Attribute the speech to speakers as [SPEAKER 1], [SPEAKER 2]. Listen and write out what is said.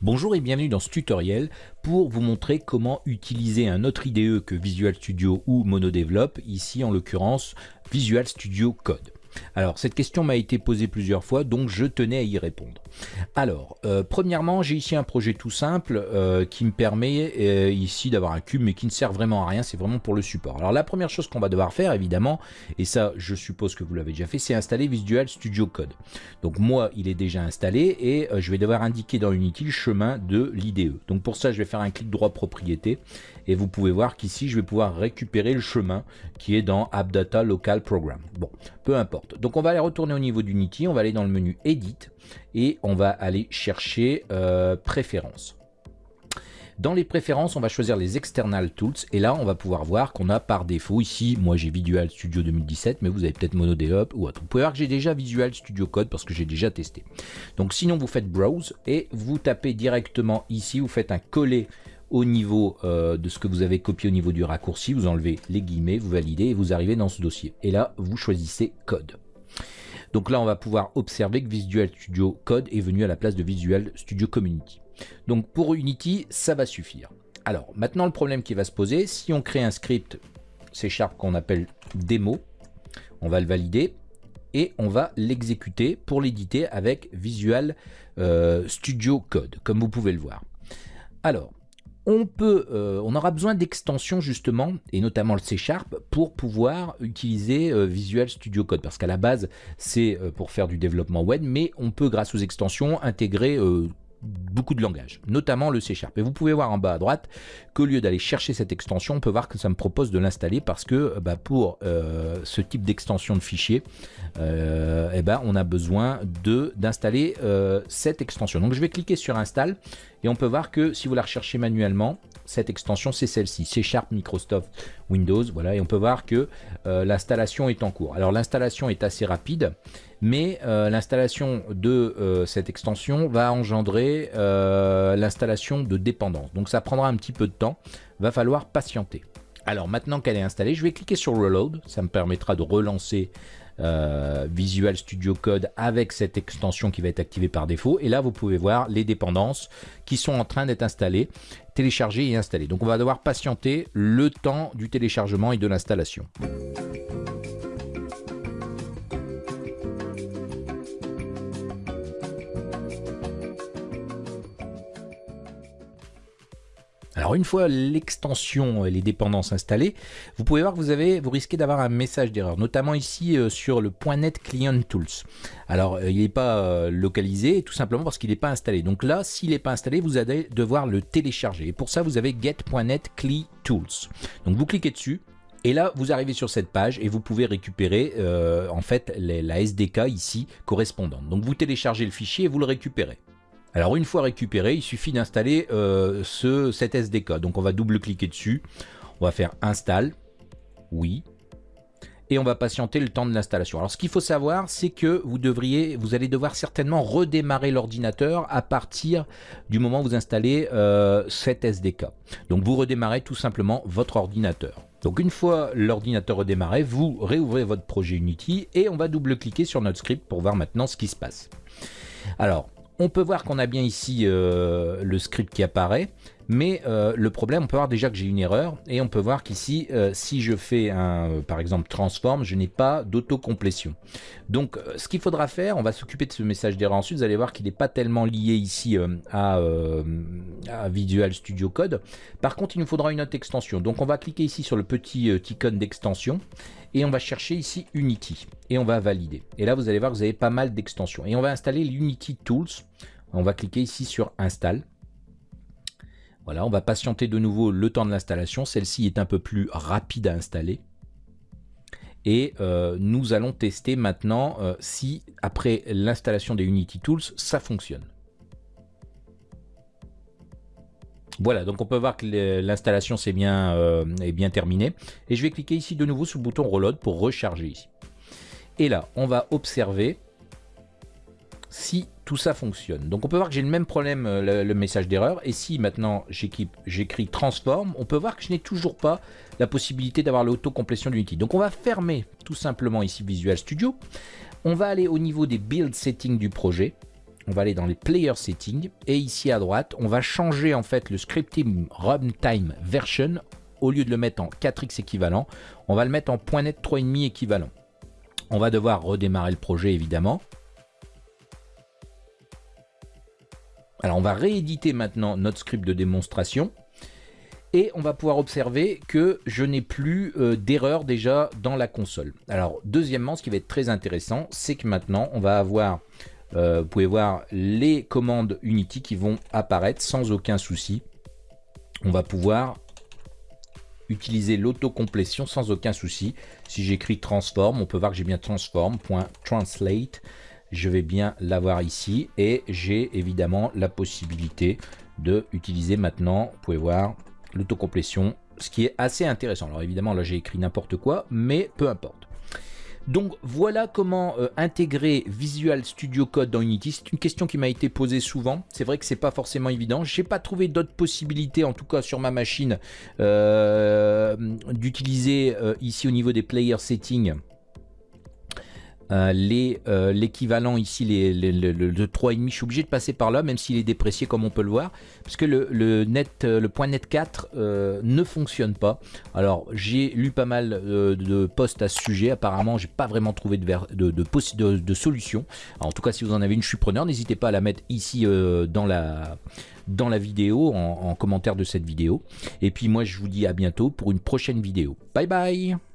[SPEAKER 1] Bonjour et bienvenue dans ce tutoriel pour vous montrer comment utiliser un autre IDE que Visual Studio ou MonoDevelop, ici en l'occurrence Visual Studio Code. Alors, cette question m'a été posée plusieurs fois, donc je tenais à y répondre. Alors, euh, premièrement, j'ai ici un projet tout simple euh, qui me permet euh, ici d'avoir un cube, mais qui ne sert vraiment à rien, c'est vraiment pour le support. Alors, la première chose qu'on va devoir faire, évidemment, et ça, je suppose que vous l'avez déjà fait, c'est installer Visual Studio Code. Donc, moi, il est déjà installé et je vais devoir indiquer dans Unity le chemin de l'IDE. Donc, pour ça, je vais faire un clic droit propriété et vous pouvez voir qu'ici, je vais pouvoir récupérer le chemin qui est dans AppData Local Program. Bon, peu importe. Donc, on va aller retourner au niveau d'Unity, on va aller dans le menu Edit et on va aller chercher euh, Préférences. Dans les préférences, on va choisir les External Tools et là, on va pouvoir voir qu'on a par défaut ici, moi j'ai Visual Studio 2017, mais vous avez peut-être MonoDevelop ou autre. Vous pouvez voir que j'ai déjà Visual Studio Code parce que j'ai déjà testé. Donc sinon, vous faites Browse et vous tapez directement ici, vous faites un coller au niveau euh, de ce que vous avez copié au niveau du raccourci, vous enlevez les guillemets, vous validez et vous arrivez dans ce dossier. Et là, vous choisissez Code. Donc là, on va pouvoir observer que Visual Studio Code est venu à la place de Visual Studio Community. Donc pour Unity, ça va suffire. Alors maintenant, le problème qui va se poser, si on crée un script C Sharp qu'on appelle démo, on va le valider et on va l'exécuter pour l'éditer avec Visual euh, Studio Code, comme vous pouvez le voir. Alors, on, peut, euh, on aura besoin d'extensions justement, et notamment le C Sharp, pour pouvoir utiliser euh, Visual Studio Code. Parce qu'à la base, c'est euh, pour faire du développement web, mais on peut, grâce aux extensions, intégrer beaucoup de langages, notamment le C Sharp. Et vous pouvez voir en bas à droite qu'au lieu d'aller chercher cette extension, on peut voir que ça me propose de l'installer parce que bah, pour euh, ce type d'extension de fichier, euh, eh ben, on a besoin d'installer euh, cette extension. Donc je vais cliquer sur Install et on peut voir que si vous la recherchez manuellement, cette extension c'est celle-ci, C Sharp Microsoft Windows. Voilà, et on peut voir que l'installation est en cours. Alors l'installation est assez rapide mais euh, l'installation de euh, cette extension va engendrer euh, l'installation de dépendance. Donc ça prendra un petit peu de temps, va falloir patienter. Alors maintenant qu'elle est installée, je vais cliquer sur Reload, ça me permettra de relancer Visual Studio Code avec cette extension qui va être activée par défaut. Et là, vous pouvez voir les dépendances qui sont en train d'être installées, téléchargées et installées. Donc on va devoir patienter le temps du téléchargement et de l'installation. Alors une fois l'extension et les dépendances installées, vous pouvez voir que vous, avez, vous risquez d'avoir un message d'erreur, notamment ici euh, sur le .NET Client Tools. Alors euh, il n'est pas euh, localisé tout simplement parce qu'il n'est pas installé. Donc là, s'il n'est pas installé, vous allez devoir le télécharger. Et pour ça, vous avez get.net CLI Tools. Donc vous cliquez dessus, et là, vous arrivez sur cette page et vous pouvez récupérer en fait la SDK ici correspondante. Donc vous téléchargez le fichier et vous le récupérez. Alors une fois récupéré, il suffit d'installer euh, ce, cet SDK. Donc on va double-cliquer dessus, on va faire install, oui, et on va patienter le temps de l'installation. Alors ce qu'il faut savoir, c'est que vous devriez, vous allez devoir certainement redémarrer l'ordinateur à partir du moment où vous installez euh, cet SDK. Donc vous redémarrez tout simplement votre ordinateur. Donc une fois l'ordinateur redémarré, vous réouvrez votre projet Unity et on va double-cliquer sur notre script pour voir maintenant ce qui se passe. Alors, on peut voir qu'on a bien ici euh, le script qui apparaît, mais euh, le problème, on peut voir déjà que j'ai une erreur, et on peut voir qu'ici, euh, si je fais un, par exemple, transform, je n'ai pas d'autocomplétion. Donc, ce qu'il faudra faire, on va s'occuper de ce message d'erreur ensuite, vous allez voir qu'il n'est pas tellement lié ici à, à, Visual Studio Code. Par contre, il nous faudra une autre extension. Donc, on va cliquer ici sur le petit icône d'extension, et on va chercher ici Unity et on va valider. Et là, vous allez voir que vous avez pas mal d'extensions. Et on va installer l'Unity Tools. On va cliquer ici sur Install. Voilà, on va patienter de nouveau le temps de l'installation. Celle-ci est un peu plus rapide à installer. Et euh, nous allons tester maintenant euh, si, après l'installation des Unity Tools, ça fonctionne. Voilà, donc on peut voir que l'installation bien, euh, est bien terminée. Et je vais cliquer ici de nouveau sur le bouton Reload pour recharger ici. Et là, on va observer si tout ça fonctionne. Donc on peut voir que j'ai le même problème, euh, le, message d'erreur. Et si maintenant j'écris transform, on peut voir que je n'ai toujours pas la possibilité d'avoir l'autocomplétion d'Unity. Donc on va fermer tout simplement ici Visual Studio. On va aller au niveau des build settings du projet. on va aller dans les player settings et ici à droite, on va changer en fait le scripting runtime version au lieu de le mettre en 4x équivalent, on va le mettre en .NET 3.5 équivalent. On va devoir redémarrer le projet évidemment. Alors on va rééditer maintenant notre script de démonstration et on va pouvoir observer que je n'ai plus euh, d'erreur déjà dans la console. Alors deuxièmement, ce qui va être très intéressant, c'est que maintenant on va avoir, euh, vous pouvez voir les commandes Unity qui vont apparaître sans aucun souci. On va pouvoir utiliser l'autocomplétion sans aucun souci. Si j'écris transform, on peut voir que j'ai bien transform.translate. Je vais bien l'avoir ici et j'ai évidemment la possibilité de utiliser maintenant, vous pouvez voir, l'autocomplétion, ce qui est assez intéressant. Alors évidemment là j'ai écrit n'importe quoi, mais peu importe. Donc voilà comment euh, intégrer Visual Studio Code dans Unity. C'est une question qui m'a été posée souvent. C'est vrai que c'est pas forcément évident. J'ai pas trouvé d'autres possibilités, en tout cas sur ma machine, euh, d'utiliser euh, ici au niveau des player settings euh, euh, l'équivalent ici, les, le, 3,5, je suis obligé de passer par là, même s'il est déprécié comme on peut le voir, parce que le, net, euh, le point net 4 ne fonctionne pas. Alors j'ai lu pas mal de posts à ce sujet, apparemment j'ai pas vraiment trouvé de, solution. en tout cas si vous en avez une, je suis preneur, n'hésitez pas à la mettre ici dans la dans la vidéo, en commentaire de cette vidéo. Et puis moi je vous dis à bientôt pour une prochaine vidéo. Bye bye